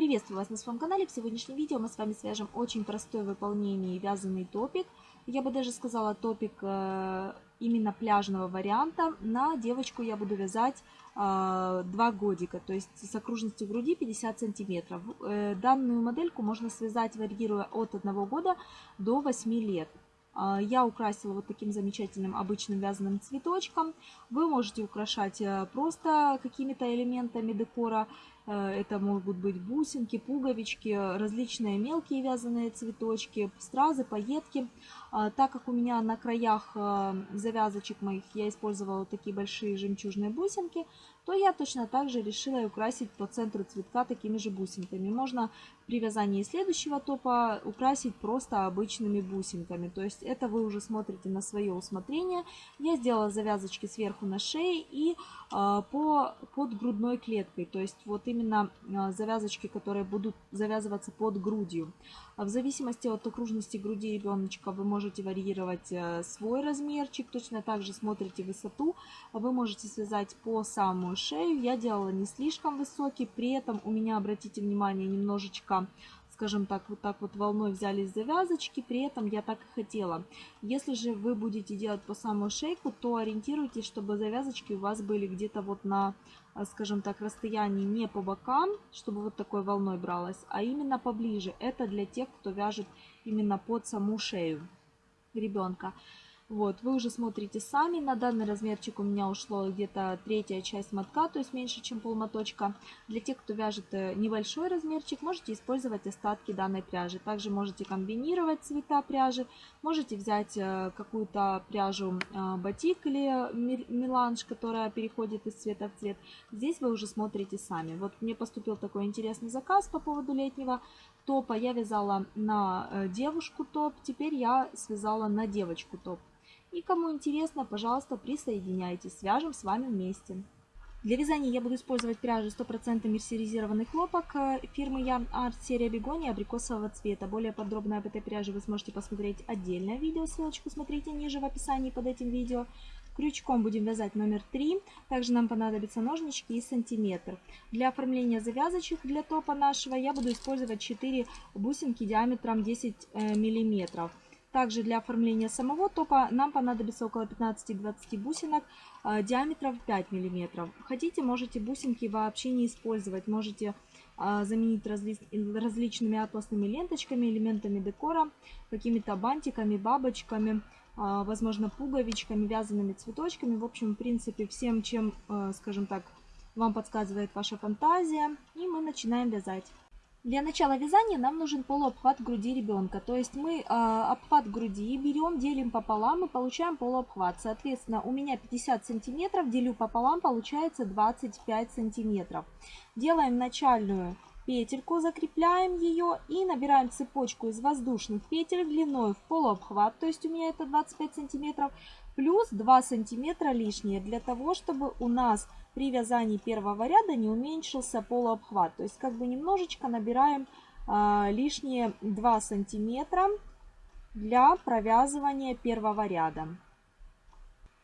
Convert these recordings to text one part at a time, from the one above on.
Приветствую вас на своем канале. В сегодняшнем видео мы с вами свяжем очень простой в выполнении вязаный топик. Я бы даже сказала топик э, именно пляжного варианта. На девочку я буду вязать 2 э, годика, то есть с окружностью груди 50 сантиметров. Э, данную модельку можно связать, варьируя от 1 года до 8 лет. Я украсила вот таким замечательным обычным вязаным цветочком. Вы можете украшать просто какими-то элементами декора. Э, это могут быть бусинки, пуговички, различные мелкие вязаные цветочки, стразы, пайетки. А, так как у меня на краях э, завязочек моих я использовала такие большие жемчужные бусинки, то я точно так же решила украсить по центру цветка такими же бусинками. Можно при вязании следующего топа украсить просто обычными бусинками. То есть это вы уже смотрите на свое усмотрение. Я сделала завязочки сверху на шее и э, по, под грудной клеткой. То есть вот именно э, завязочки, которые будут завязываться под грудью. В зависимости от окружности груди ребеночка вы можете варьировать э, свой размерчик. Точно так же смотрите высоту. Вы можете связать по самую шею. Я делала не слишком высокий. При этом у меня, обратите внимание, немножечко скажем так, вот так вот волной взялись завязочки, при этом я так и хотела. Если же вы будете делать по самую шейку, то ориентируйтесь, чтобы завязочки у вас были где-то вот на, а, скажем так, расстоянии не по бокам, чтобы вот такой волной бралась, а именно поближе. Это для тех, кто вяжет именно под саму шею ребенка. Вот, вы уже смотрите сами. На данный размерчик у меня ушло где-то третья часть мотка, то есть меньше, чем полмоточка. Для тех, кто вяжет э, небольшой размерчик, можете использовать остатки данной пряжи. Также можете комбинировать цвета пряжи. Можете взять э, какую-то пряжу э, батик или меланж, которая переходит из цвета в цвет. Здесь вы уже смотрите сами. Вот мне поступил такой интересный заказ по поводу летнего топа. Я вязала на девушку топ, теперь я связала на девочку топ. И кому интересно, пожалуйста, присоединяйтесь, свяжем с вами вместе. Для вязания я буду использовать пряжу 100% мерсеризированный хлопок э, фирмы Yarn Art серия бегония абрикосового цвета. Более подробно об этой пряже вы сможете посмотреть отдельное видео, ссылочку смотрите ниже в описании под этим видео. Крючком будем вязать номер 3, также нам понадобятся ножнички и сантиметр. Для оформления завязочек для топа нашего я буду использовать 4 бусинки диаметром 10 э, миллиметров. Также для оформления самого топа нам понадобится около 15-20 бусинок э, диаметром 5 мм. Хотите, можете бусинки вообще не использовать. Можете э, заменить разли различными атласными ленточками, элементами декора, какими-то бантиками, бабочками, э, возможно, пуговичками, вязаными цветочками. В общем, в принципе, всем, чем, скажем так, вам подсказывает ваша фантазия. И мы начинаем вязать. Для начала вязания нам нужен полуобхват груди ребенка. То есть мы э, обхват груди берем, делим пополам и получаем полуобхват. Соответственно, у меня 50 сантиметров, делю пополам, получается 25 сантиметров. Делаем начальную петельку, закрепляем ее и набираем цепочку из воздушных петель длиной в полуобхват. То есть у меня это 25 сантиметров плюс 2 сантиметра лишние для того, чтобы у нас при вязании первого ряда не уменьшился полуобхват. То есть как бы немножечко набираем а, лишние 2 сантиметра для провязывания первого ряда.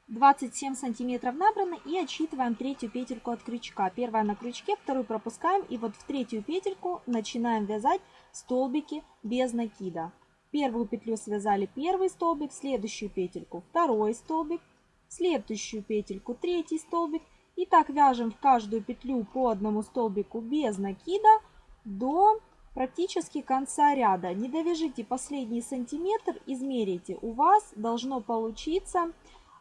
27 сантиметров набрано и отсчитываем третью петельку от крючка. Первая на крючке, вторую пропускаем и вот в третью петельку начинаем вязать столбики без накида. Первую петлю связали первый столбик, следующую петельку второй столбик, следующую петельку третий столбик и так вяжем в каждую петлю по одному столбику без накида до практически конца ряда. Не довяжите последний сантиметр, измерите. У вас должно получиться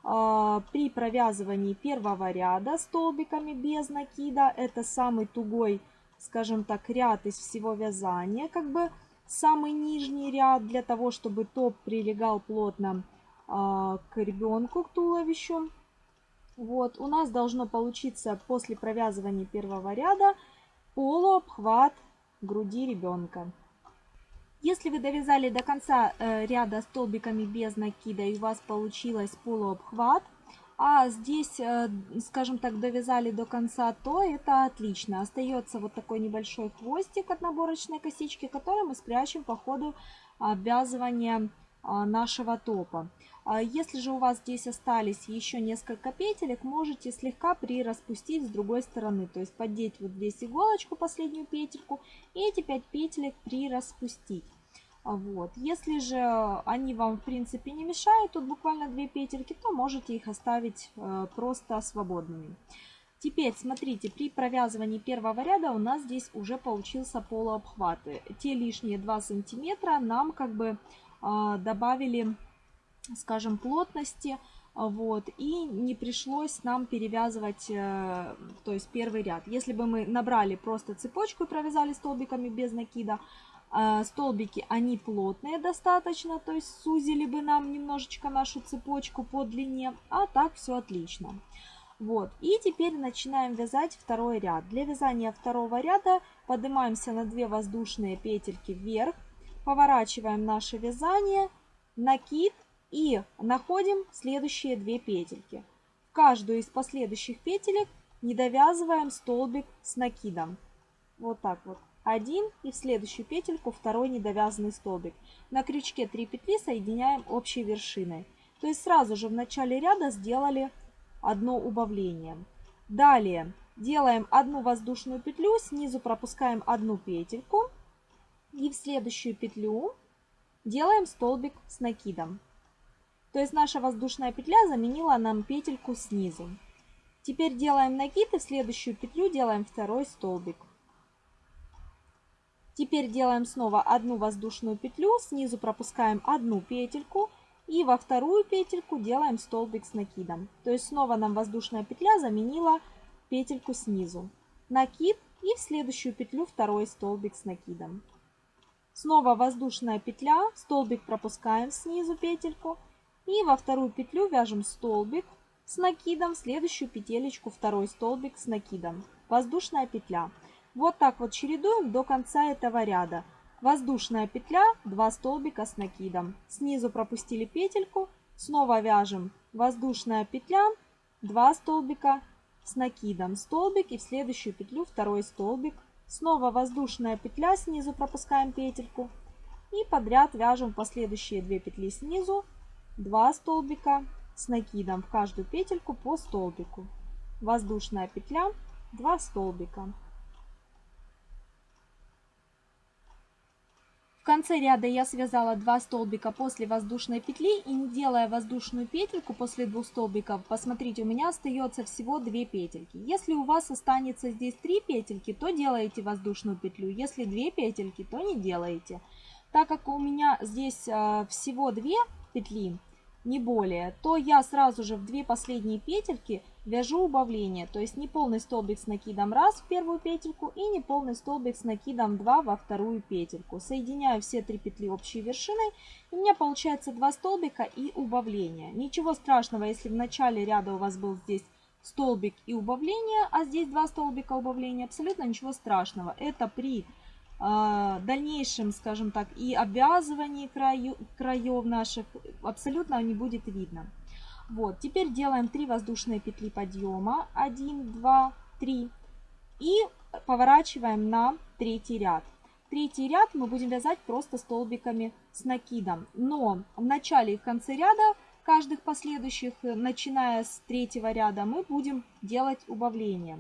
э, при провязывании первого ряда столбиками без накида. Это самый тугой, скажем так, ряд из всего вязания. Как бы самый нижний ряд для того, чтобы топ прилегал плотно э, к ребенку, к туловищу. Вот, у нас должно получиться после провязывания первого ряда полуобхват груди ребенка. Если вы довязали до конца э, ряда столбиками без накида и у вас получилось полуобхват, а здесь, э, скажем так, довязали до конца, то это отлично. Остается вот такой небольшой хвостик от наборочной косички, который мы спрячем по ходу обвязывания а, нашего топа. А если же у вас здесь остались еще несколько петелек, можете слегка прираспустить с другой стороны. То есть поддеть вот здесь иголочку, последнюю петельку, и эти 5 петелек прираспустить. Вот. Если же они вам в принципе не мешают, тут буквально 2 петельки, то можете их оставить э, просто свободными. Теперь, смотрите, при провязывании первого ряда у нас здесь уже получился полуобхват. Те лишние 2 сантиметра нам как бы э, добавили скажем, плотности, вот, и не пришлось нам перевязывать, э, то есть первый ряд. Если бы мы набрали просто цепочку и провязали столбиками без накида, э, столбики, они плотные достаточно, то есть сузили бы нам немножечко нашу цепочку по длине, а так все отлично. Вот, и теперь начинаем вязать второй ряд. Для вязания второго ряда поднимаемся на 2 воздушные петельки вверх, поворачиваем наше вязание, накид и находим следующие две петельки. В каждую из последующих петелек не довязываем столбик с накидом. Вот так вот. Один и в следующую петельку второй недовязанный столбик. На крючке 3 петли соединяем общей вершиной. То есть сразу же в начале ряда сделали одно убавление. Далее делаем одну воздушную петлю, снизу пропускаем одну петельку и в следующую петлю делаем столбик с накидом. То есть наша воздушная петля заменила нам петельку снизу. Теперь делаем накид и в следующую петлю делаем второй столбик. Теперь делаем снова одну воздушную петлю, снизу пропускаем одну петельку и во вторую петельку делаем столбик с накидом. То есть снова нам воздушная петля заменила петельку снизу. Накид и в следующую петлю второй столбик с накидом. Снова воздушная петля, столбик пропускаем снизу петельку и во вторую петлю вяжем столбик с накидом, следующую петелечку второй столбик с накидом. Воздушная петля. Вот так вот чередуем до конца этого ряда. Воздушная петля, 2 столбика с накидом. Снизу пропустили петельку, снова вяжем воздушная петля, 2 столбика с накидом. Столбик и в следующую петлю второй столбик. Снова воздушная петля, снизу пропускаем петельку. И подряд вяжем последующие 2 петли снизу 2 столбика с накидом в каждую петельку по столбику. Воздушная петля, 2 столбика. В конце ряда я связала 2 столбика после воздушной петли и не делая воздушную петельку после двух столбиков, посмотрите, у меня остается всего 2 петельки. Если у вас останется здесь 3 петельки, то делаете воздушную петлю. Если 2 петельки, то не делаете. Так как у меня здесь э, всего 2 петли, не более, то я сразу же в две последние петельки вяжу убавление. То есть не полный столбик с накидом раз в первую петельку и не полный столбик с накидом 2 во вторую петельку. Соединяю все три петли общей вершиной. И у меня получается 2 столбика и убавление. Ничего страшного, если в начале ряда у вас был здесь столбик и убавление, а здесь 2 столбика убавления. Абсолютно ничего страшного. Это при дальнейшем, скажем так, и обвязывании краю, краев наших абсолютно не будет видно. Вот, теперь делаем 3 воздушные петли подъема. 1, 2, 3. И поворачиваем на третий ряд. Третий ряд мы будем вязать просто столбиками с накидом. Но в начале и в конце ряда каждых последующих, начиная с третьего ряда, мы будем делать убавление.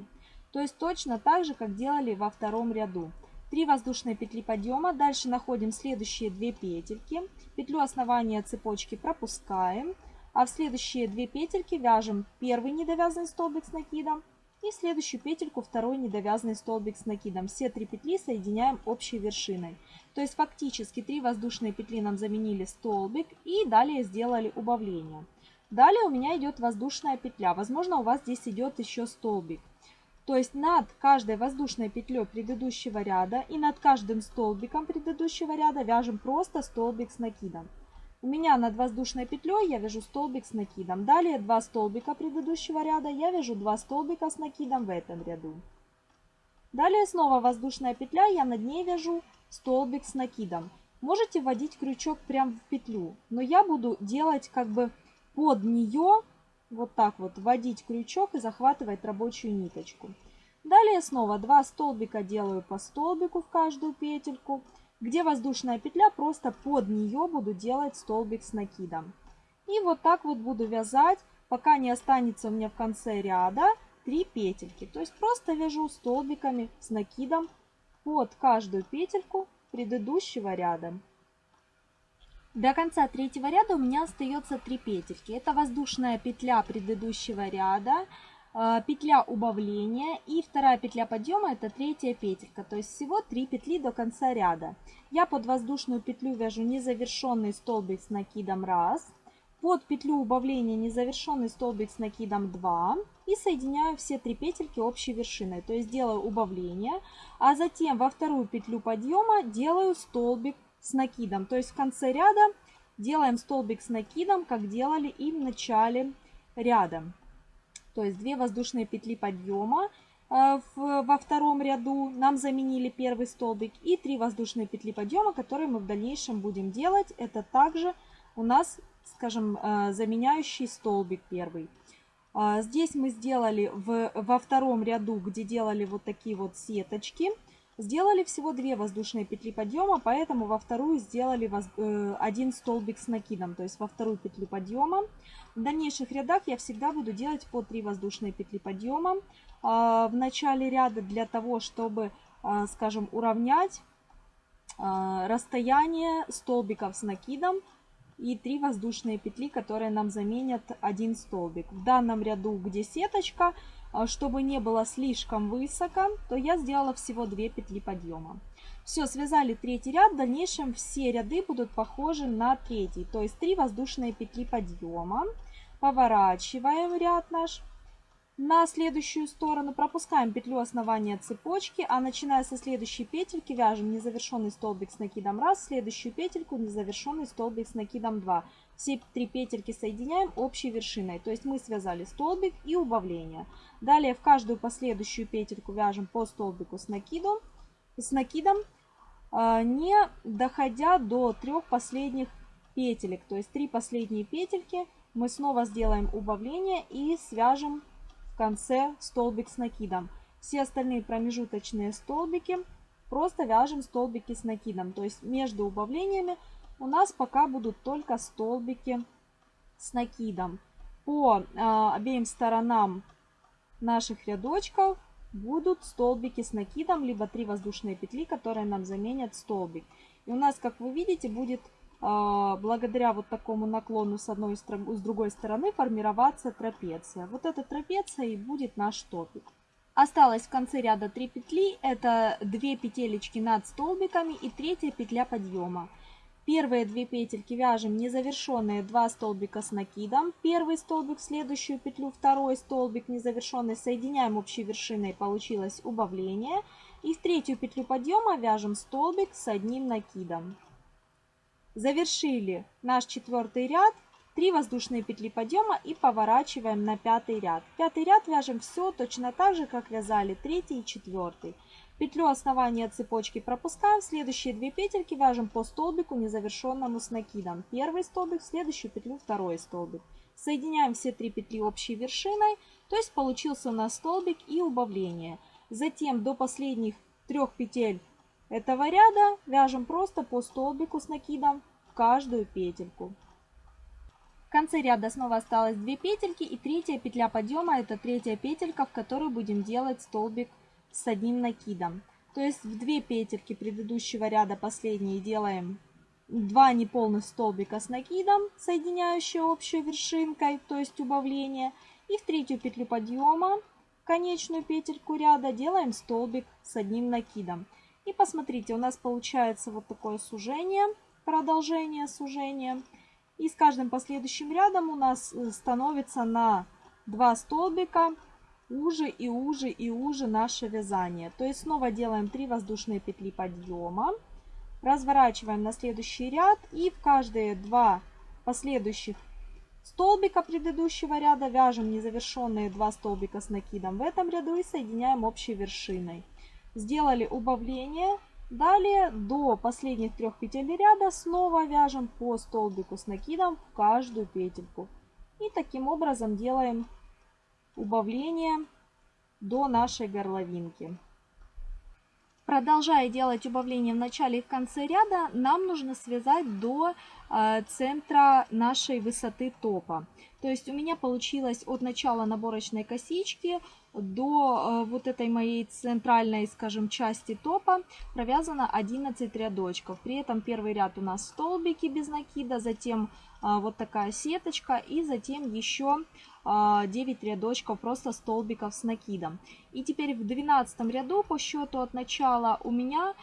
То есть точно так же, как делали во втором ряду. 3 воздушные петли подъема. Дальше находим следующие 2 петельки. Петлю основания цепочки пропускаем. А в следующие 2 петельки вяжем первый недовязанный столбик с накидом. И следующую петельку второй недовязанный столбик с накидом. Все три петли соединяем общей вершиной. То есть фактически 3 воздушные петли нам заменили столбик и далее сделали убавление. Далее у меня идет воздушная петля. Возможно у вас здесь идет еще столбик. То есть над каждой воздушной петлей предыдущего ряда и над каждым столбиком предыдущего ряда вяжем просто столбик с накидом. У меня над воздушной петлей я вяжу столбик с накидом. Далее два столбика предыдущего ряда я вяжу два столбика с накидом в этом ряду. Далее снова воздушная петля, я над ней вяжу столбик с накидом. Можете вводить крючок прямо в петлю, но я буду делать как бы под нее вот так вот вводить крючок и захватывать рабочую ниточку. Далее снова 2 столбика делаю по столбику в каждую петельку. Где воздушная петля, просто под нее буду делать столбик с накидом. И вот так вот буду вязать, пока не останется у меня в конце ряда 3 петельки. То есть просто вяжу столбиками с накидом под каждую петельку предыдущего ряда. До конца третьего ряда у меня остается 3 петельки. Это воздушная петля предыдущего ряда, э, петля убавления и вторая петля подъема это третья петелька. То есть всего 3 петли до конца ряда. Я под воздушную петлю вяжу незавершенный столбик с накидом 1, под петлю убавления незавершенный столбик с накидом 2 и соединяю все три петельки общей вершиной. То есть делаю убавление, а затем во вторую петлю подъема делаю столбик с накидом. То есть в конце ряда делаем столбик с накидом, как делали и в начале ряда. То есть 2 воздушные петли подъема э, во втором ряду нам заменили первый столбик и 3 воздушные петли подъема, которые мы в дальнейшем будем делать. Это также у нас скажем, э, заменяющий столбик первый. А, здесь мы сделали в, во втором ряду, где делали вот такие вот сеточки, сделали всего 2 воздушные петли подъема, поэтому во вторую сделали э, один столбик с накидом, то есть во вторую петлю подъема. В дальнейших рядах я всегда буду делать по 3 воздушные петли подъема а, в начале ряда для того, чтобы, а, скажем, уравнять расстояние столбиков с накидом и 3 воздушные петли, которые нам заменят один столбик. В данном ряду, где сеточка, а, чтобы не было слишком высоко, то я сделала всего 2 петли подъема. Все, связали третий ряд. В дальнейшем все ряды будут похожи на третий. То есть 3 воздушные петли подъема. Поворачиваем ряд наш на следующую сторону пропускаем петлю основания цепочки, а начиная со следующей петельки вяжем незавершенный столбик с накидом 1, следующую петельку незавершенный столбик с накидом 2. Все три петельки соединяем общей вершиной, то есть мы связали столбик и убавление. Далее в каждую последующую петельку вяжем по столбику с, накидом, с накидом, а, не доходя до трех последних петелек, то есть три последние петельки мы снова сделаем убавление и свяжем в конце столбик с накидом. Все остальные промежуточные столбики просто вяжем столбики с накидом. То есть между убавлениями у нас пока будут только столбики с накидом. По э, обеим сторонам наших рядочков будут столбики с накидом, либо 3 воздушные петли, которые нам заменят столбик. И у нас, как вы видите, будет а, благодаря вот такому наклону с одной с другой стороны формироваться трапеция. Вот эта трапеция и будет наш топик. Осталось в конце ряда 3 петли, это 2 петелечки над столбиками и третья петля подъема. Первые две петельки вяжем незавершенные 2 столбика с накидом. Первый столбик в следующую петлю, второй столбик незавершенный соединяем общей вершиной, получилось убавление. И в третью петлю подъема вяжем столбик с одним накидом. Завершили наш четвертый ряд. 3 воздушные петли подъема и поворачиваем на пятый ряд. Пятый ряд вяжем все точно так же, как вязали третий и четвертый. Петлю основания цепочки пропускаем. Следующие две петельки вяжем по столбику незавершенному с накидом. Первый столбик, следующую петлю второй столбик. Соединяем все три петли общей вершиной, то есть получился у нас столбик и убавление. Затем до последних трех петель этого ряда вяжем просто по столбику с накидом в каждую петельку. В конце ряда снова осталось 2 петельки и третья петля подъема это третья петелька, в которой будем делать столбик с одним накидом. То есть в 2 петельки предыдущего ряда последние делаем 2 неполных столбика с накидом, соединяющие общей вершинкой, то есть убавление. И в третью петлю подъема, конечную петельку ряда, делаем столбик с одним накидом. И посмотрите, у нас получается вот такое сужение, продолжение сужения. И с каждым последующим рядом у нас э, становится на 2 столбика уже и уже и уже наше вязание. То есть снова делаем 3 воздушные петли подъема. Разворачиваем на следующий ряд и в каждые два последующих столбика предыдущего ряда вяжем незавершенные 2 столбика с накидом в этом ряду и соединяем общей вершиной сделали убавление. Далее до последних трех петель ряда снова вяжем по столбику с накидом в каждую петельку. И таким образом делаем убавление до нашей горловинки. Продолжая делать убавление в начале и в конце ряда, нам нужно связать до э, центра нашей высоты топа. То есть у меня получилось от начала наборочной косички до э, вот этой моей центральной, скажем, части топа провязано 11 рядочков. При этом первый ряд у нас столбики без накида, затем э, вот такая сеточка и затем еще 9 э, рядочков просто столбиков с накидом. И теперь в 12 ряду по счету от начала у меня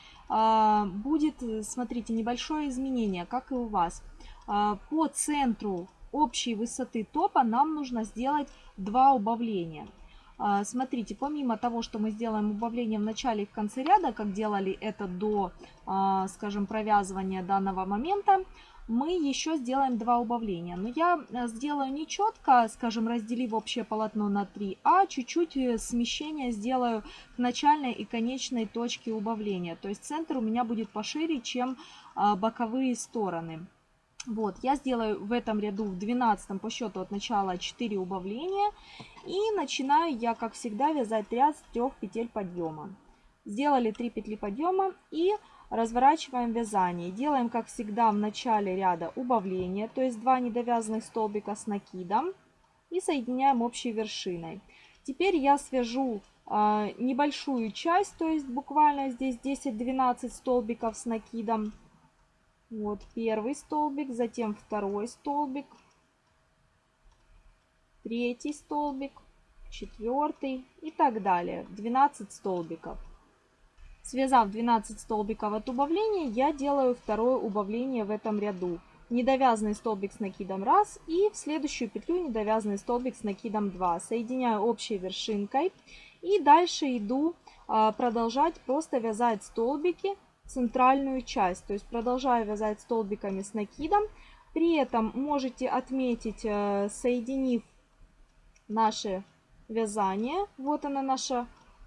будет, смотрите, небольшое изменение, как и у вас. По центру общей высоты топа нам нужно сделать два убавления. А, смотрите, помимо того, что мы сделаем убавление в начале и в конце ряда, как делали это до, а, скажем, провязывания данного момента, мы еще сделаем два убавления. Но я э, сделаю не четко, скажем, разделив общее полотно на 3, а чуть-чуть э, смещение сделаю к начальной и конечной точке убавления. То есть центр у меня будет пошире, чем а, боковые стороны. Вот, я сделаю в этом ряду, в 12 по счету от начала 4 убавления. И начинаю я, как всегда, вязать ряд с 3 петель подъема. Сделали 3 петли подъема и разворачиваем вязание. Делаем, как всегда, в начале ряда убавление, то есть 2 недовязанных столбика с накидом. И соединяем общей вершиной. Теперь я свяжу э, небольшую часть, то есть буквально здесь 10-12 столбиков с накидом вот первый столбик, затем второй столбик, третий столбик, четвертый и так далее. 12 столбиков. Связав 12 столбиков от убавления, я делаю второе убавление в этом ряду. Недовязанный столбик с накидом 1 и в следующую петлю недовязанный столбик с накидом 2. Соединяю общей вершинкой и дальше иду а, продолжать просто вязать столбики центральную часть. То есть продолжаю вязать столбиками с накидом. При этом можете отметить, э, соединив наше вязание. Вот она наша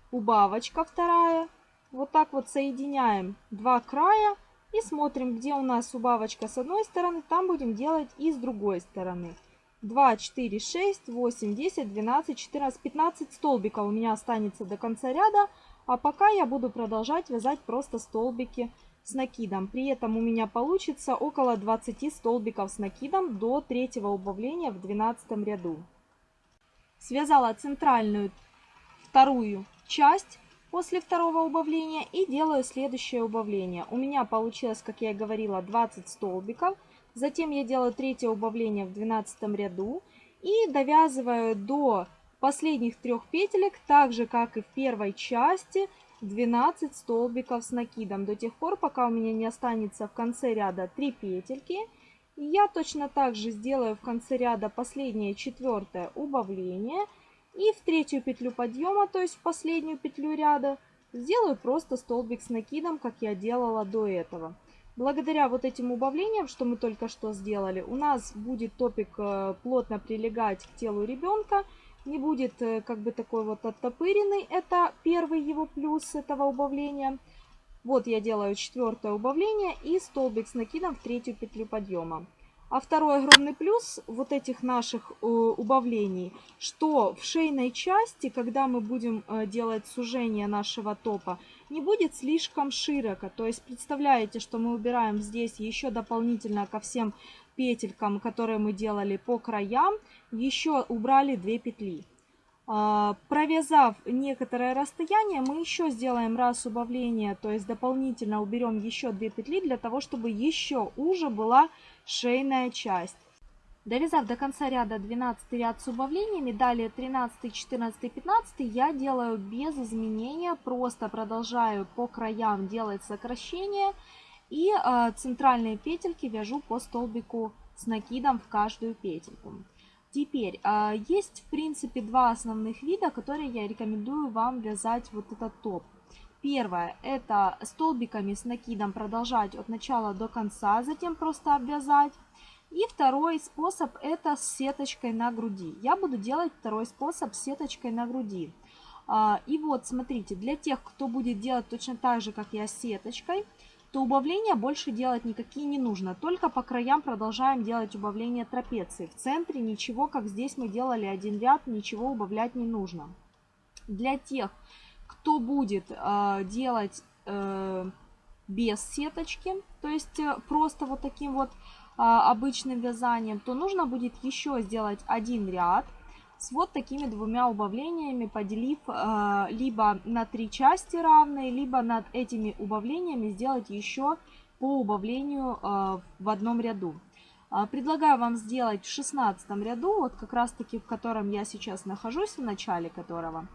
убавочка вторая. Вот так вот соединяем два края и смотрим, где у нас убавочка с одной стороны, там будем делать и с другой стороны. 2, 4, 6, 8, 10, 12, 14, 15 столбиков у меня останется до конца ряда. А пока я буду продолжать вязать просто столбики с накидом. При этом у меня получится около 20 столбиков с накидом до третьего убавления в 12 ряду. Связала центральную вторую часть после второго убавления и делаю следующее убавление. У меня получилось, как я и говорила, 20 столбиков. Затем я делаю третье убавление в 12 ряду и довязываю до последних трех петелек, так же как и в первой части, 12 столбиков с накидом до тех пор, пока у меня не останется в конце ряда 3 петельки. Я точно так же сделаю в конце ряда последнее четвертое убавление. И в третью петлю подъема, то есть в последнюю петлю ряда, сделаю просто столбик с накидом, как я делала до этого. Благодаря вот этим убавлениям, что мы только что сделали, у нас будет топик э, плотно прилегать к телу ребенка не будет э, как бы такой вот оттопыренный. Это первый его плюс этого убавления. Вот я делаю четвертое убавление и столбик с накидом в третью петлю подъема. А второй огромный плюс вот этих наших э, убавлений, что в шейной части, когда мы будем э, делать сужение нашего топа, не будет слишком широко. То есть представляете, что мы убираем здесь еще дополнительно ко всем петелькам, которые мы делали по краям, еще убрали 2 петли. А, провязав некоторое расстояние, мы еще сделаем раз убавление, то есть дополнительно уберем еще 2 петли, для того, чтобы еще уже была шейная часть. Довязав до конца ряда 12 ряд с убавлениями, далее 13, 14, 15 я делаю без изменения, просто продолжаю по краям делать сокращения и э, центральные петельки вяжу по столбику с накидом в каждую петельку. Теперь, э, есть в принципе два основных вида, которые я рекомендую вам вязать вот этот топ. Первое, это столбиками с накидом продолжать от начала до конца, затем просто обвязать. И второй способ это с сеточкой на груди. Я буду делать второй способ с сеточкой на груди. И вот, смотрите, для тех, кто будет делать точно так же, как я, с сеточкой, то убавления больше делать никакие не нужно. Только по краям продолжаем делать убавление трапеции. В центре ничего, как здесь мы делали один ряд, ничего убавлять не нужно. Для тех, кто будет э, делать э, без сеточки, то есть э, просто вот таким вот а, обычным вязанием, то нужно будет еще сделать один ряд с вот такими двумя убавлениями, поделив э, либо на три части равные, либо над этими убавлениями сделать еще по убавлению э, в одном ряду. Э, предлагаю вам сделать в 16 ряду, вот как раз таки в котором я сейчас нахожусь, в начале которого.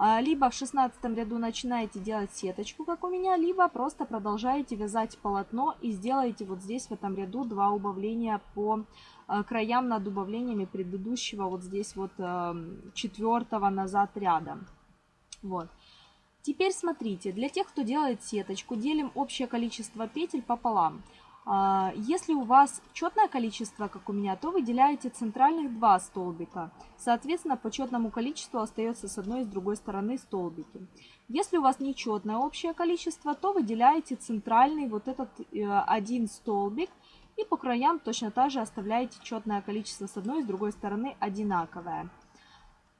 А, либо в 16 ряду начинаете делать сеточку, как у меня, либо просто продолжаете вязать полотно и сделаете вот здесь в этом ряду два убавления по а, краям над убавлениями предыдущего вот здесь вот эм, четвертого назад ряда. Вот. Теперь смотрите, для тех, кто делает сеточку, делим общее количество петель пополам. А, если у вас четное количество, как у меня, то выделяете центральных два столбика. Соответственно, по четному количеству остается с одной и с другой стороны столбики. Если у вас нечетное общее количество, то выделяете центральный вот этот э, один столбик. И по краям точно так же оставляете четное количество с одной и с другой стороны одинаковое.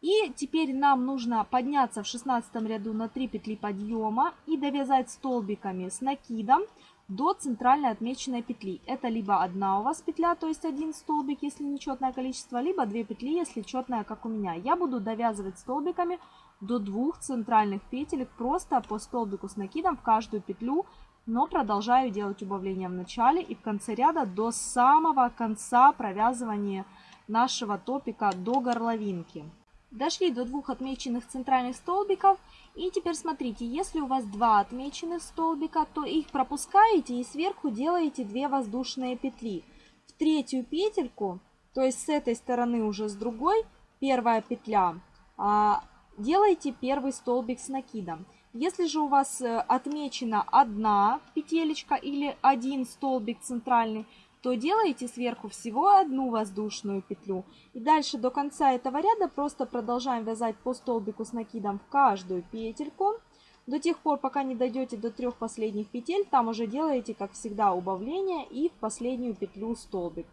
И теперь нам нужно подняться в 16 ряду на 3 петли подъема и довязать столбиками с накидом до центральной отмеченной петли. Это либо одна у вас петля, то есть один столбик, если нечетное количество, либо две петли, если четное, как у меня. Я буду довязывать столбиками до двух центральных петелек, просто по столбику с накидом в каждую петлю, но продолжаю делать убавления в начале и в конце ряда до самого конца провязывания нашего топика до горловинки. Дошли до двух отмеченных центральных столбиков. И теперь смотрите, если у вас два отмеченных столбика, то их пропускаете и сверху делаете 2 воздушные петли. В третью петельку, то есть с этой стороны уже с другой, первая петля, а, делаете первый столбик с накидом. Если же у вас э, отмечена одна петелечка или один столбик центральный, то делаете сверху всего одну воздушную петлю. И дальше до конца этого ряда просто продолжаем вязать по столбику с накидом в каждую петельку. До тех пор, пока не дойдете до трех последних петель, там уже делаете, как всегда, убавление и в последнюю петлю столбик.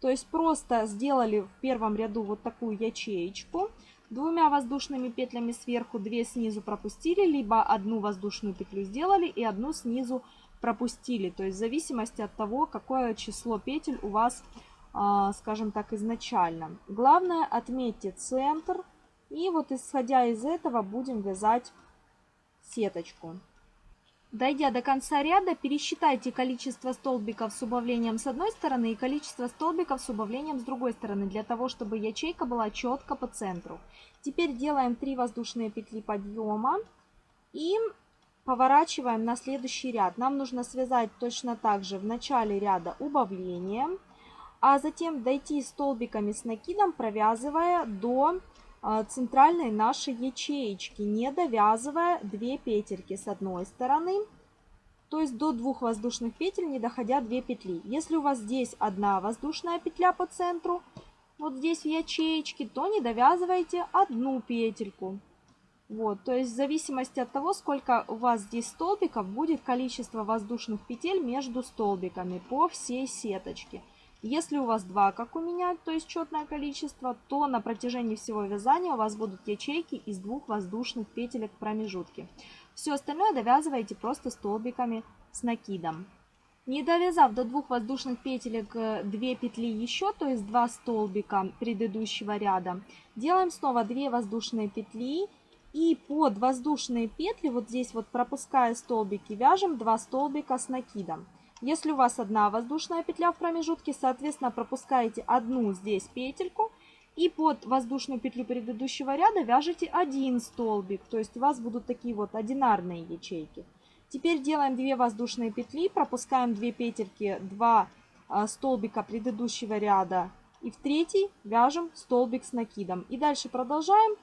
То есть просто сделали в первом ряду вот такую ячеечку. Двумя воздушными петлями сверху, две снизу пропустили, либо одну воздушную петлю сделали и одну снизу пропустили. То есть в зависимости от того, какое число петель у вас, а, скажем так, изначально. Главное отметьте центр. И вот исходя из этого будем вязать сеточку. Дойдя до конца ряда, пересчитайте количество столбиков с убавлением с одной стороны и количество столбиков с убавлением с другой стороны, для того, чтобы ячейка была четко по центру. Теперь делаем 3 воздушные петли подъема и поворачиваем на следующий ряд. Нам нужно связать точно так же в начале ряда убавление, а затем дойти столбиками с накидом, провязывая до а, центральной нашей ячеечки, не довязывая 2 петельки с одной стороны, то есть до двух воздушных петель, не доходя 2 петли. Если у вас здесь одна воздушная петля по центру, вот здесь в ячеечке, то не довязывайте одну петельку. Вот, то есть в зависимости от того, сколько у вас здесь столбиков, будет количество воздушных петель между столбиками по всей сеточке. Если у вас два, как у меня, то есть четное количество, то на протяжении всего вязания у вас будут ячейки из двух воздушных петелек в промежутке. Все остальное довязываете просто столбиками с накидом. Не довязав до двух воздушных петелек 2 э, петли еще, то есть 2 столбика предыдущего ряда, делаем снова 2 воздушные петли и под воздушные петли, вот здесь вот пропуская столбики, вяжем 2 столбика с накидом. Если у вас одна воздушная петля в промежутке, соответственно, пропускаете одну здесь петельку и под воздушную петлю предыдущего ряда вяжете один столбик. То есть у вас будут такие вот одинарные ячейки. Теперь делаем 2 воздушные петли, пропускаем 2 петельки, 2 а, столбика предыдущего ряда и в третий вяжем столбик с накидом. И дальше продолжаем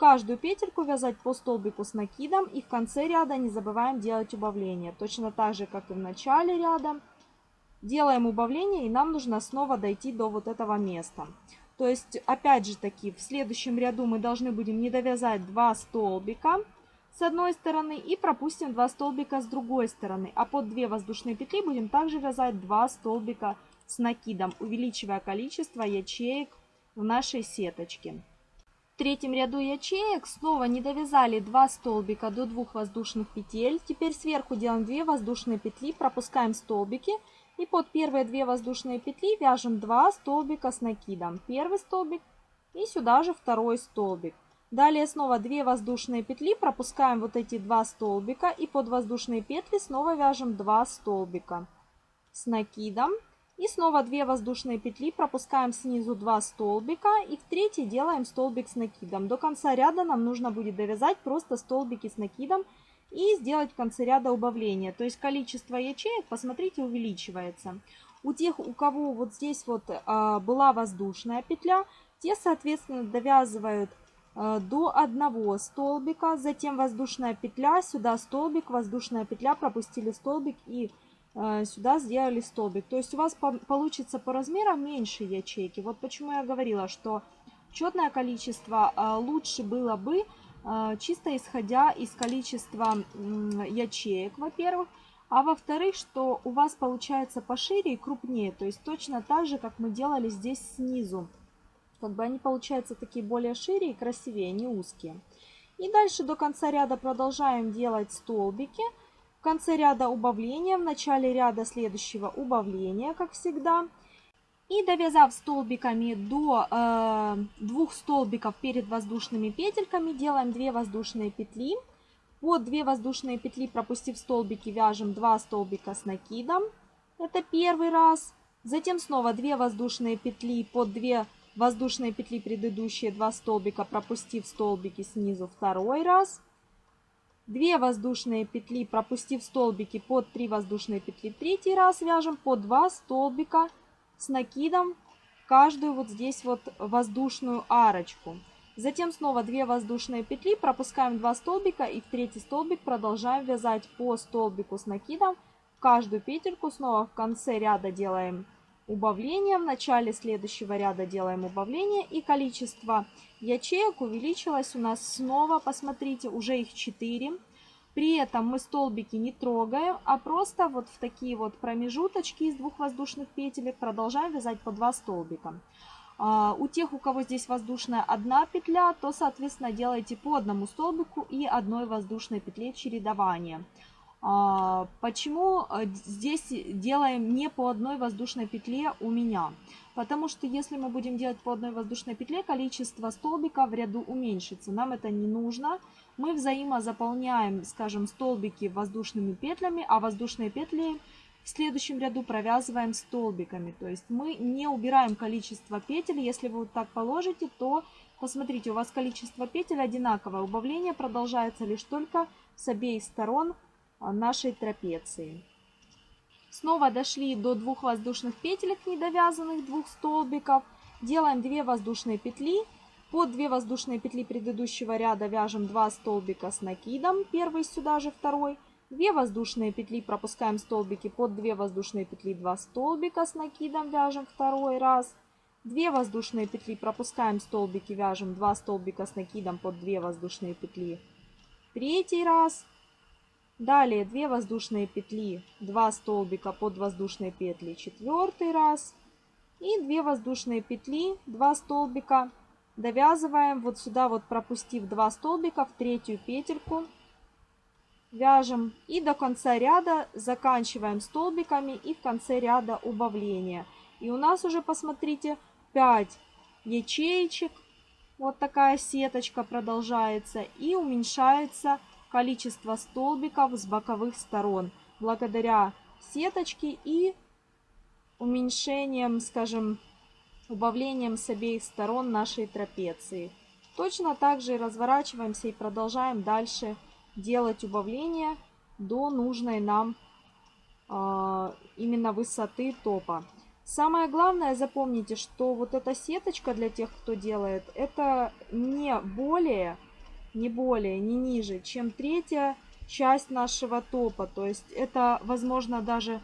каждую петельку вязать по столбику с накидом и в конце ряда не забываем делать убавление. Точно так же, как и в начале ряда. Делаем убавление и нам нужно снова дойти до вот этого места. То есть, опять же таки, в следующем ряду мы должны будем не довязать 2 столбика с одной стороны и пропустим 2 столбика с другой стороны. А под 2 воздушные петли будем также вязать 2 столбика с накидом, увеличивая количество ячеек в нашей сеточке. Третьем ряду ячеек снова не довязали 2 столбика до 2 воздушных петель. Теперь сверху делаем 2 воздушные петли, пропускаем столбики. И под первые 2 воздушные петли вяжем 2 столбика с накидом. Первый столбик и сюда же второй столбик. Далее снова 2 воздушные петли, пропускаем вот эти 2 столбика и под воздушные петли снова вяжем 2 столбика с накидом. И снова 2 воздушные петли, пропускаем снизу 2 столбика и в третий делаем столбик с накидом. До конца ряда нам нужно будет довязать просто столбики с накидом и сделать в конце ряда убавление. То есть количество ячеек, посмотрите, увеличивается. У тех, у кого вот здесь вот а, была воздушная петля, те, соответственно, довязывают а, до одного столбика, затем воздушная петля, сюда столбик, воздушная петля, пропустили столбик и сюда сделали столбик. То есть у вас получится по размерам меньше ячейки. Вот почему я говорила, что четное количество э, лучше было бы, э, чисто исходя из количества ячеек, во-первых. А во-вторых, что у вас получается пошире и крупнее. То есть точно так же, как мы делали здесь снизу. Как бы они получаются такие более шире и красивее, не узкие. И дальше до конца ряда продолжаем делать столбики. В конце ряда убавления, в начале ряда следующего убавления, как всегда. И довязав столбиками до э, двух столбиков перед воздушными петельками, делаем 2 воздушные петли. Под 2 воздушные петли, пропустив столбики, вяжем 2 столбика с накидом. Это первый раз. Затем снова 2 воздушные петли под 2 воздушные петли предыдущие 2 столбика, пропустив столбики снизу второй раз. 2 воздушные петли, пропустив столбики под 3 воздушные петли, третий раз вяжем по 2 столбика с накидом каждую вот здесь вот воздушную арочку. Затем снова 2 воздушные петли, пропускаем 2 столбика и в третий столбик продолжаем вязать по столбику с накидом. Каждую петельку снова в конце ряда делаем убавление, в начале следующего ряда делаем убавление и количество ячеек увеличилось у нас снова, посмотрите, уже их 4. При этом мы столбики не трогаем, а просто вот в такие вот промежуточки из двух воздушных петелек продолжаем вязать по 2 столбика. А, у тех, у кого здесь воздушная одна петля, то, соответственно, делайте по одному столбику и одной воздушной петле чередования. А, почему э, здесь делаем не по одной воздушной петле у меня? Потому что если мы будем делать по одной воздушной петле, количество столбиков в ряду уменьшится. Нам это не нужно. Мы взаимозаполняем, скажем, столбики воздушными петлями, а воздушные петли в следующем ряду провязываем столбиками. То есть мы не убираем количество петель. Если вы вот так положите, то посмотрите, у вас количество петель одинаковое. Убавление продолжается лишь только с обеих сторон нашей трапеции. Снова дошли до двух воздушных петелек недовязанных, двух столбиков. Делаем 2 воздушные петли. Под 2 воздушные петли предыдущего ряда вяжем 2 столбика с накидом. Первый сюда же, второй. 2 воздушные петли, пропускаем столбики. Под 2 воздушные петли 2 столбика с накидом вяжем второй раз. 2 воздушные петли, пропускаем столбики, вяжем 2 столбика с накидом под 2 воздушные петли. Третий раз. Далее 2 воздушные петли, 2 столбика под воздушные петли, четвертый раз. И 2 воздушные петли, 2 столбика. Довязываем вот сюда, вот пропустив 2 столбика в третью петельку. Вяжем и до конца ряда заканчиваем столбиками и в конце ряда убавления. И у нас уже, посмотрите, 5 ячеечек. Вот такая сеточка продолжается и уменьшается количество столбиков с боковых сторон благодаря сеточке и уменьшением, скажем, убавлением с обеих сторон нашей трапеции. Точно так же разворачиваемся и продолжаем дальше делать убавление до нужной нам э, именно высоты топа. Самое главное, запомните, что вот эта сеточка для тех, кто делает, это не более не более, не ниже, чем третья часть нашего топа. То есть это, возможно, даже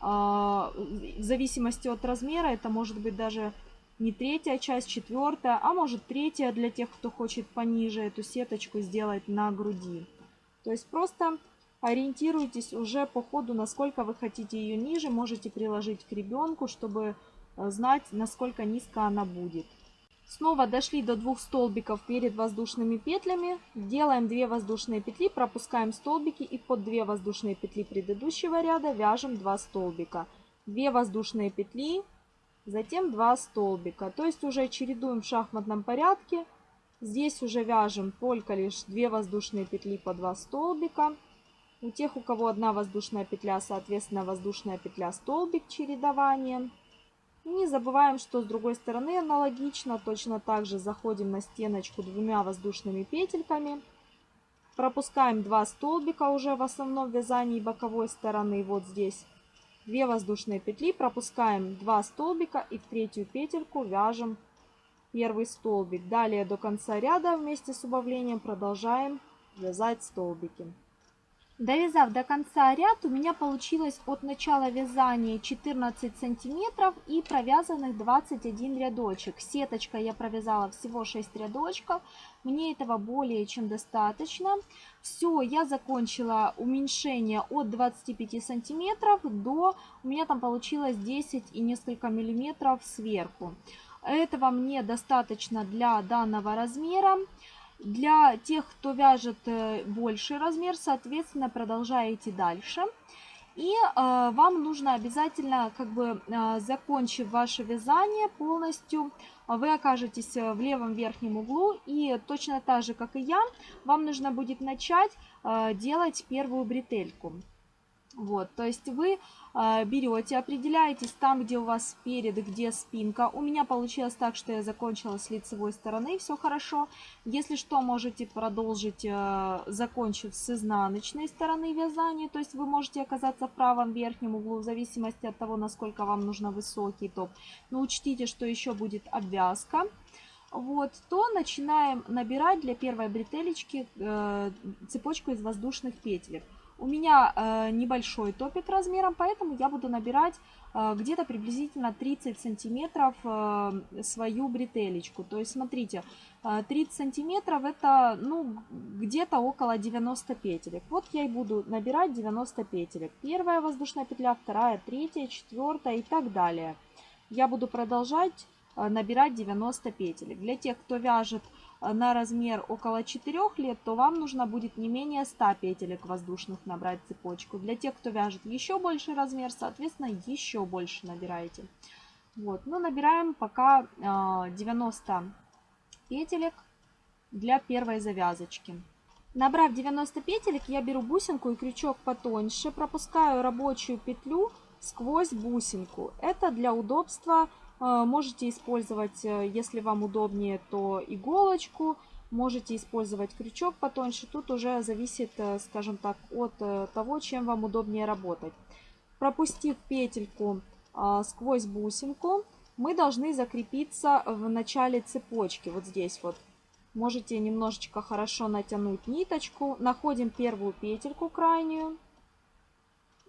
а, в зависимости от размера, это может быть даже не третья часть, четвертая, а может третья для тех, кто хочет пониже эту сеточку сделать на груди. То есть просто ориентируйтесь уже по ходу, насколько вы хотите ее ниже. Можете приложить к ребенку, чтобы э, знать, насколько низко она будет. Снова дошли до двух столбиков перед воздушными петлями. Делаем 2 воздушные петли, пропускаем столбики и под 2 воздушные петли предыдущего ряда вяжем 2 столбика. 2 воздушные петли, затем 2 столбика. То есть уже чередуем в шахматном порядке. Здесь уже вяжем только лишь 2 воздушные петли по 2 столбика. У тех, у кого одна воздушная петля, соответственно, воздушная петля столбик чередование. Не забываем, что с другой стороны аналогично, точно так же заходим на стеночку двумя воздушными петельками. Пропускаем 2 столбика уже в основном вязании боковой стороны, вот здесь. 2 воздушные петли, пропускаем 2 столбика и в третью петельку вяжем первый столбик. Далее до конца ряда вместе с убавлением продолжаем вязать столбики. Довязав до конца ряд, у меня получилось от начала вязания 14 сантиметров и провязанных 21 рядочек. Сеточкой я провязала всего 6 рядочков, мне этого более чем достаточно. Все, я закончила уменьшение от 25 сантиметров до, у меня там получилось 10 и несколько миллиметров сверху. Этого мне достаточно для данного размера. Для тех, кто вяжет э, больший размер, соответственно, продолжаете дальше. И э, вам нужно обязательно, как бы э, закончив ваше вязание полностью, вы окажетесь в левом верхнем углу. И точно так же, как и я, вам нужно будет начать э, делать первую бретельку. Вот, то есть вы э, берете, определяетесь там, где у вас перед, где спинка. У меня получилось так, что я закончила с лицевой стороны, все хорошо. Если что, можете продолжить, э, закончив с изнаночной стороны вязания. То есть вы можете оказаться в правом верхнем углу, в зависимости от того, насколько вам нужно высокий топ. Но учтите, что еще будет обвязка вот, то начинаем набирать для первой бретелечки э, цепочку из воздушных петель. У меня э, небольшой топик размером, поэтому я буду набирать э, где-то приблизительно 30 сантиметров э, свою бретелечку. То есть, смотрите, э, 30 сантиметров это, ну, где-то около 90 петелек. Вот я и буду набирать 90 петелек. Первая воздушная петля, вторая, третья, четвертая и так далее. Я буду продолжать э, набирать 90 петелек. Для тех, кто вяжет на размер около 4 лет, то вам нужно будет не менее 100 петелек воздушных набрать цепочку. Для тех, кто вяжет еще больше размер, соответственно, еще больше набираете. Вот, но набираем пока 90 а, петелек для первой завязочки. Набрав 90 петелек, я беру бусинку и крючок потоньше, пропускаю рабочую петлю сквозь бусинку. Это для удобства можете использовать, э, если вам удобнее, то иголочку. Можете использовать крючок потоньше. Тут уже зависит, э, скажем так, от э, того, чем вам удобнее работать. Пропустив петельку сквозь бусинку, мы должны закрепиться в начале цепочки. Вот здесь вот. Можете немножечко хорошо натянуть ниточку. Находим первую петельку крайнюю.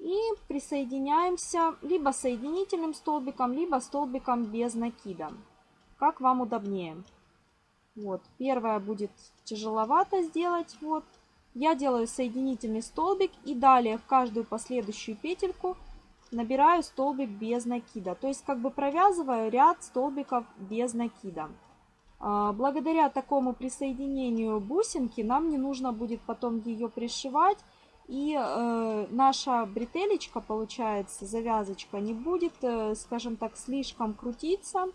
И присоединяемся либо соединительным столбиком, либо столбиком без накида. Как вам удобнее. Вот, первая будет тяжеловато сделать. Вот, я делаю соединительный столбик и далее в каждую последующую петельку набираю столбик без накида. То есть как бы провязываю ряд столбиков без накида. А, благодаря такому присоединению бусинки нам не нужно будет потом ее пришивать и э, наша бретелечка, получается, завязочка, не будет, э, скажем так, слишком крутиться.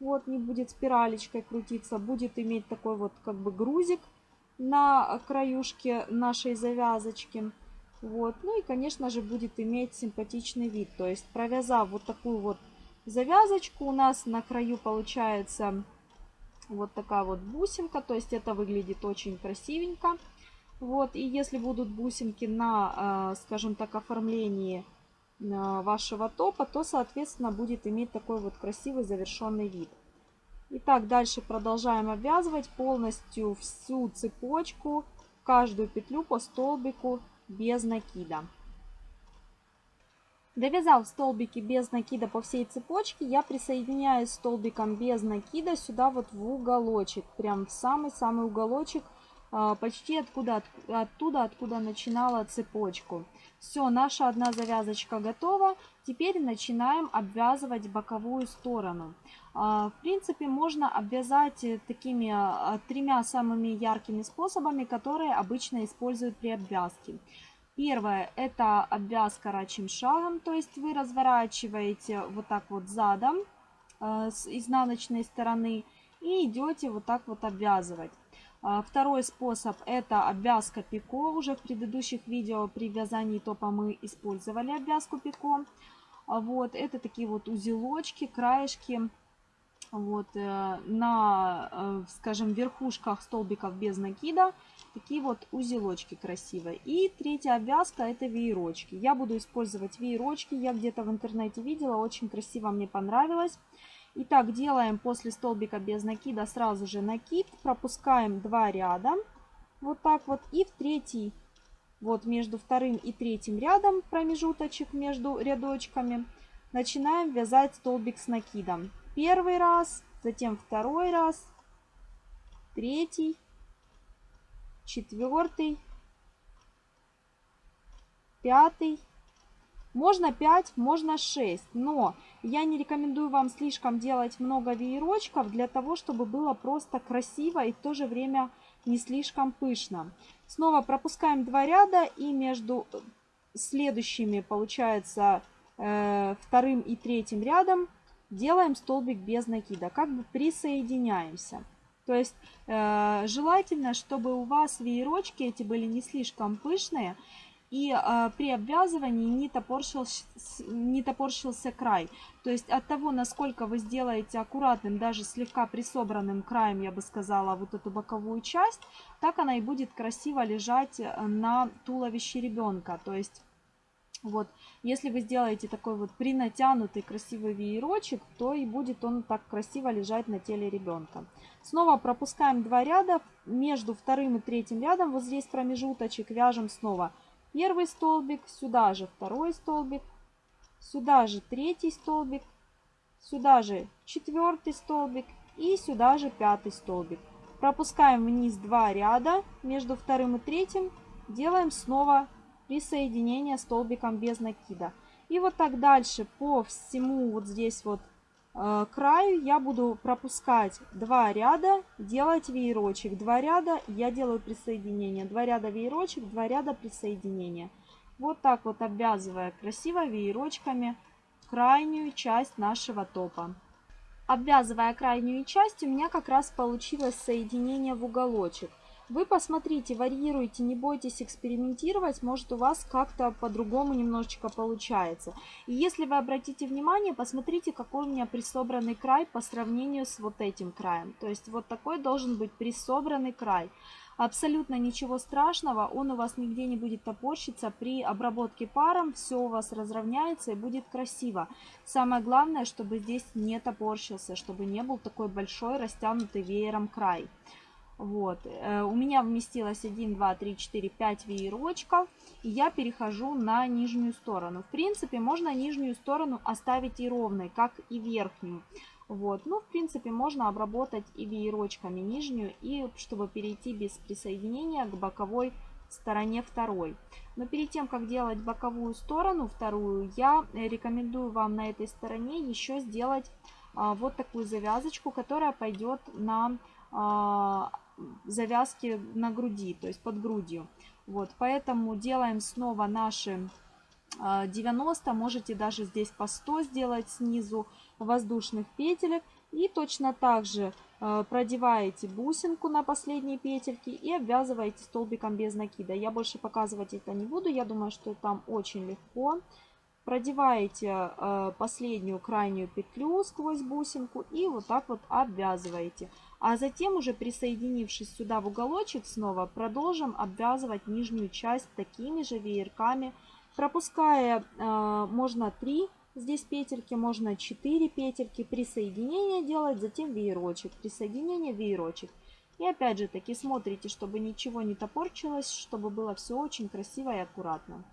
Вот, не будет спиралечкой крутиться, будет иметь такой вот как бы грузик на краюшке нашей завязочки. Вот, ну и, конечно же, будет иметь симпатичный вид. То есть, провязав вот такую вот завязочку, у нас на краю получается вот такая вот бусинка. То есть, это выглядит очень красивенько. Вот, и если будут бусинки на, а, скажем так, оформлении а, вашего топа, то, соответственно, будет иметь такой вот красивый завершенный вид. Итак, дальше продолжаем обвязывать полностью всю цепочку, каждую петлю по столбику без накида. Довязав столбики без накида по всей цепочке, я присоединяю столбиком без накида сюда вот в уголочек, прям в самый-самый уголочек почти откуда, оттуда, откуда начинала цепочку. Все, наша одна завязочка готова. Теперь начинаем обвязывать боковую сторону. А, в принципе, можно обвязать такими а, тремя самыми яркими способами, которые обычно используют при обвязке. Первое – это обвязка рачим шагом, то есть вы разворачиваете вот так вот задом с изнаночной стороны и идете вот так вот обвязывать. А, второй способ это обвязка пико. Уже в предыдущих видео при вязании топа мы использовали обвязку пико. А, вот, это такие вот узелочки, краешки вот, э, на, э, скажем, верхушках столбиков без накида. Такие вот узелочки красивые. И третья обвязка это веерочки. Я буду использовать веерочки. Я где-то в интернете видела, очень красиво мне понравилось. Итак, делаем после столбика без накида сразу же накид, пропускаем два ряда, вот так вот, и в третий, вот между вторым и третьим рядом промежуточек между рядочками, начинаем вязать столбик с накидом. Первый раз, затем второй раз, третий, четвертый, пятый, можно 5, можно 6, но я не рекомендую вам слишком делать много веерочков для того, чтобы было просто красиво и в то же время не слишком пышно. Снова пропускаем два ряда и между следующими, получается, э, вторым и третьим рядом делаем столбик без накида, как бы присоединяемся. То есть э, желательно, чтобы у вас веерочки эти были не слишком пышные, и э, при обвязывании не топорщился, не топорщился край. То есть от того, насколько вы сделаете аккуратным, даже слегка присобранным краем, я бы сказала, вот эту боковую часть, так она и будет красиво лежать э, на туловище ребенка. То есть вот, если вы сделаете такой вот принатянутый красивый веерочек, то и будет он так красиво лежать на теле ребенка. Снова пропускаем два ряда, между вторым и третьим рядом, вот здесь промежуточек, вяжем снова первый столбик, сюда же второй столбик, сюда же третий столбик, сюда же четвертый столбик и сюда же пятый столбик. Пропускаем вниз два ряда между вторым и третьим, делаем снова присоединение столбиком без накида. И вот так дальше по всему вот здесь вот краю я буду пропускать два ряда, делать веерочек. Два ряда я делаю присоединение. Два ряда веерочек, два ряда присоединения. Вот так вот обвязывая красиво веерочками крайнюю часть нашего топа. Обвязывая крайнюю часть, у меня как раз получилось соединение в уголочек. Вы посмотрите, варьируйте, не бойтесь экспериментировать, может у вас как-то по-другому немножечко получается. И если вы обратите внимание, посмотрите, какой у меня присобранный край по сравнению с вот этим краем. То есть вот такой должен быть присобранный край. Абсолютно ничего страшного, он у вас нигде не будет топорщиться. При обработке паром все у вас разровняется и будет красиво. Самое главное, чтобы здесь не топорщился, чтобы не был такой большой растянутый веером край. Вот. Э, у меня вместилось 1, 2, 3, 4, 5 веерочков. И я перехожу на нижнюю сторону. В принципе, можно нижнюю сторону оставить и ровной, как и верхнюю. Вот. Ну, в принципе, можно обработать и веерочками нижнюю, и чтобы перейти без присоединения к боковой стороне второй. Но перед тем, как делать боковую сторону вторую, я рекомендую вам на этой стороне еще сделать а, вот такую завязочку, которая пойдет на а, завязки на груди, то есть под грудью. Вот, поэтому делаем снова наши 90, а, можете даже здесь по 100 сделать снизу воздушных петелек. И точно так же а, продеваете бусинку на последние петельки и обвязываете столбиком без накида. Я больше показывать это не буду, я думаю, что там очень легко. Продеваете э, последнюю крайнюю петлю сквозь бусинку и вот так вот обвязываете. А затем уже присоединившись сюда в уголочек снова продолжим обвязывать нижнюю часть такими же веерками, пропуская э, можно 3 здесь петельки, можно 4 петельки, присоединение делать, затем веерочек, присоединение, веерочек. И опять же таки смотрите, чтобы ничего не топорчилось, чтобы было все очень красиво и аккуратно.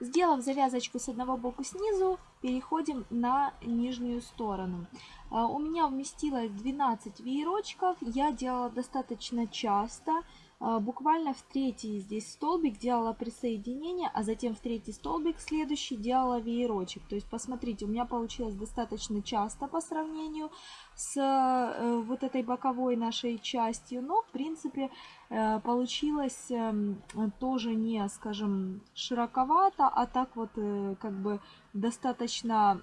Сделав завязочку с одного боку снизу, переходим на нижнюю сторону. А, у меня вместилось 12 веерочков, я делала достаточно часто, а, буквально в третий здесь столбик делала присоединение, а затем в третий столбик следующий делала веерочек. То есть посмотрите, у меня получилось достаточно часто по сравнению с э, вот этой боковой нашей частью, но в принципе э, получилось эм, тоже не, скажем, широковато, а так вот э, как бы достаточно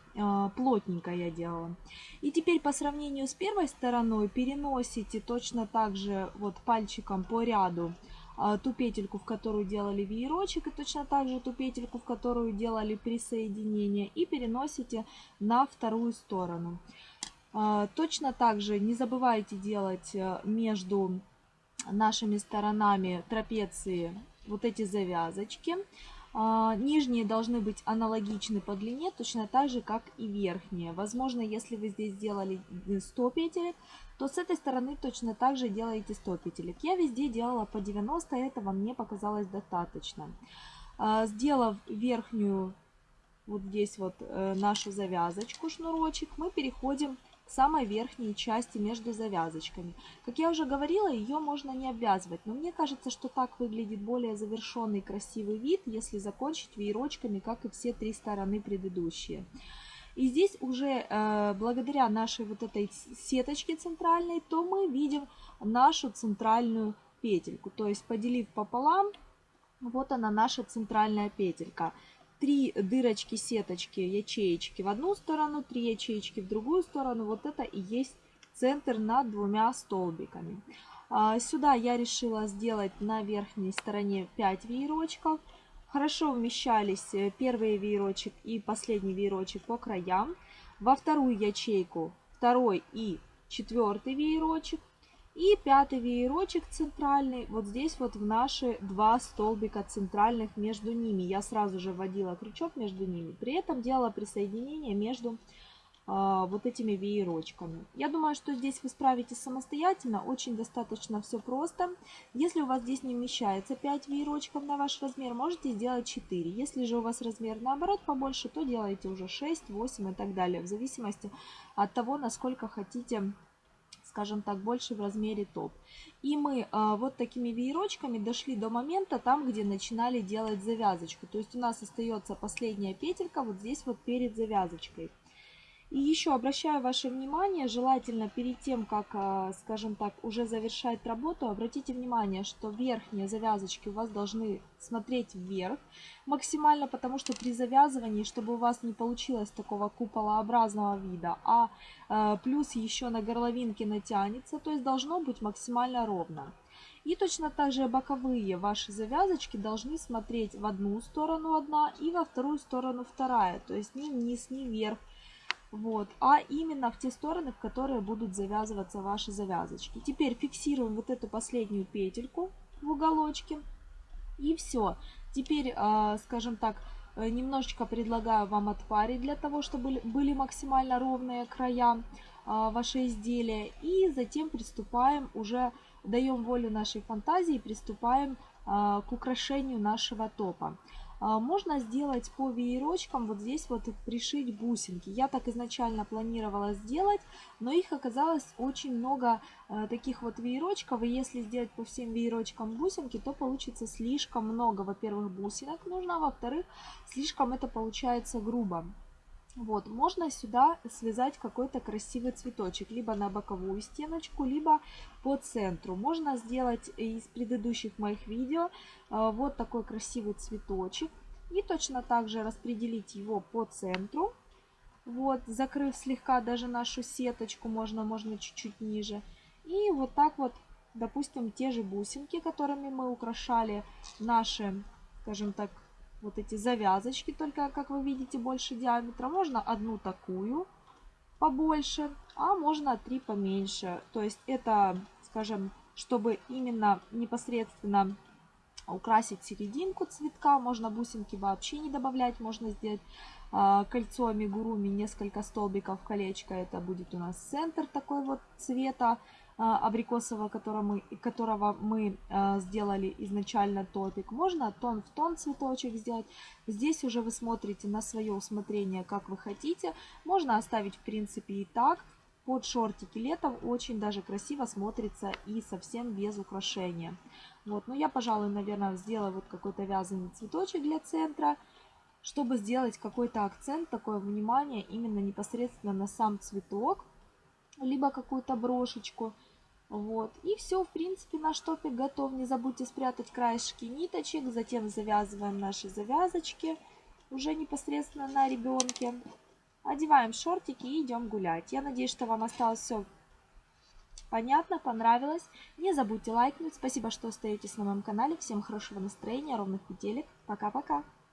плотненько я делала. И теперь по сравнению с первой стороной переносите точно так же вот пальчиком по ряду ту петельку, в которую делали веерочек, и точно так же ту петельку, в которую делали присоединение, и переносите на вторую сторону. А, точно так же не забывайте делать э, между нашими сторонами трапеции вот эти завязочки. А, нижние должны быть аналогичны по длине, точно так же, как и верхние. Возможно, если вы здесь сделали 100 петелек, то с этой стороны точно так же делаете 100 петелек. Я везде делала по 90, этого мне показалось достаточно. А, сделав верхнюю, вот здесь вот э, нашу завязочку, шнурочек, мы переходим самой верхней части между завязочками. Как я уже говорила, ее можно не обвязывать, но мне кажется, что так выглядит более завершенный красивый вид, если закончить веерочками, как и все три стороны предыдущие. И здесь уже э, благодаря нашей вот этой сеточке центральной, то мы видим нашу центральную петельку. То есть поделив пополам, вот она наша центральная петелька три дырочки, сеточки, ячеечки в одну сторону, три ячеечки в другую сторону. Вот это и есть центр над двумя столбиками. А, сюда я решила сделать на верхней стороне 5 веерочков. Хорошо вмещались э, первый веерочек и последний веерочек по краям. Во вторую ячейку второй и четвертый веерочек. И пятый веерочек центральный, вот здесь вот в наши два столбика центральных между ними. Я сразу же вводила крючок между ними. При этом делала присоединение между а, вот этими веерочками. Я думаю, что здесь вы справитесь самостоятельно, очень достаточно все просто. Если у вас здесь не вмещается 5 веерочков на ваш размер, можете сделать 4. Если же у вас размер наоборот побольше, то делайте уже 6, 8 и так далее, в зависимости от того, насколько хотите скажем так, больше в размере топ. И мы а, вот такими веерочками дошли до момента там, где начинали делать завязочку. То есть у нас остается последняя петелька вот здесь вот перед завязочкой. И еще обращаю ваше внимание, желательно перед тем, как, а, скажем так, уже завершать работу, обратите внимание, что верхние завязочки у вас должны смотреть вверх максимально, потому что при завязывании, чтобы у вас не получилось такого куполообразного вида, а э, плюс еще на горловинке натянется, то есть должно быть максимально ровно. И точно так же боковые ваши завязочки должны смотреть в одну сторону одна и во вторую сторону вторая, то есть ни вниз, ни вверх. Вот, а именно в те стороны, в которые будут завязываться ваши завязочки. Теперь фиксируем вот эту последнюю петельку в уголочке. И все. Теперь, а, скажем так, э, немножечко предлагаю вам отпарить для того, чтобы были максимально ровные края а, вашего изделия. И затем приступаем уже, даем волю нашей фантазии, приступаем а, к украшению нашего топа. А, можно сделать по веерочкам, вот здесь вот пришить бусинки. Я так изначально планировала сделать, но их оказалось очень много э, таких вот веерочков. И если сделать по всем веерочкам бусинки, то получится слишком много, во-первых, бусинок нужно, во-вторых, слишком это получается грубо. Вот, можно сюда связать какой-то красивый цветочек, либо на боковую стеночку, либо по центру. Можно сделать из предыдущих моих видео э, вот такой красивый цветочек. И точно так же распределить его по центру. Вот, закрыв слегка даже нашу сеточку, можно, можно чуть-чуть ниже. И вот так вот, допустим, те же бусинки, которыми мы украшали наши, скажем так, вот эти завязочки, только, как вы видите, больше диаметра. Можно одну такую побольше, а можно три поменьше. То есть это, скажем, чтобы именно непосредственно украсить серединку цветка. Можно бусинки вообще не добавлять, можно сделать э, кольцо амигуруми, несколько столбиков колечко. Это будет у нас центр такой вот цвета. А, абрикосового, которого мы, которого мы а, сделали изначально топик. Можно тон в тон цветочек сделать. Здесь уже вы смотрите на свое усмотрение, как вы хотите. Можно оставить в принципе и так. Под шортики летом очень даже красиво смотрится и совсем без украшения. Вот, но я, пожалуй, наверное, сделаю вот какой-то вязаный цветочек для центра, чтобы сделать какой-то акцент, такое внимание именно непосредственно на сам цветок, либо какую-то брошечку. Вот. И все, в принципе, наш топик готов. Не забудьте спрятать краешки ниточек. Затем завязываем наши завязочки уже непосредственно на ребенке. Одеваем шортики и идем гулять. Я надеюсь, что вам осталось все понятно, понравилось. Не забудьте лайкнуть. Спасибо, что остаетесь на моем канале. Всем хорошего настроения, ровных петелек. Пока-пока.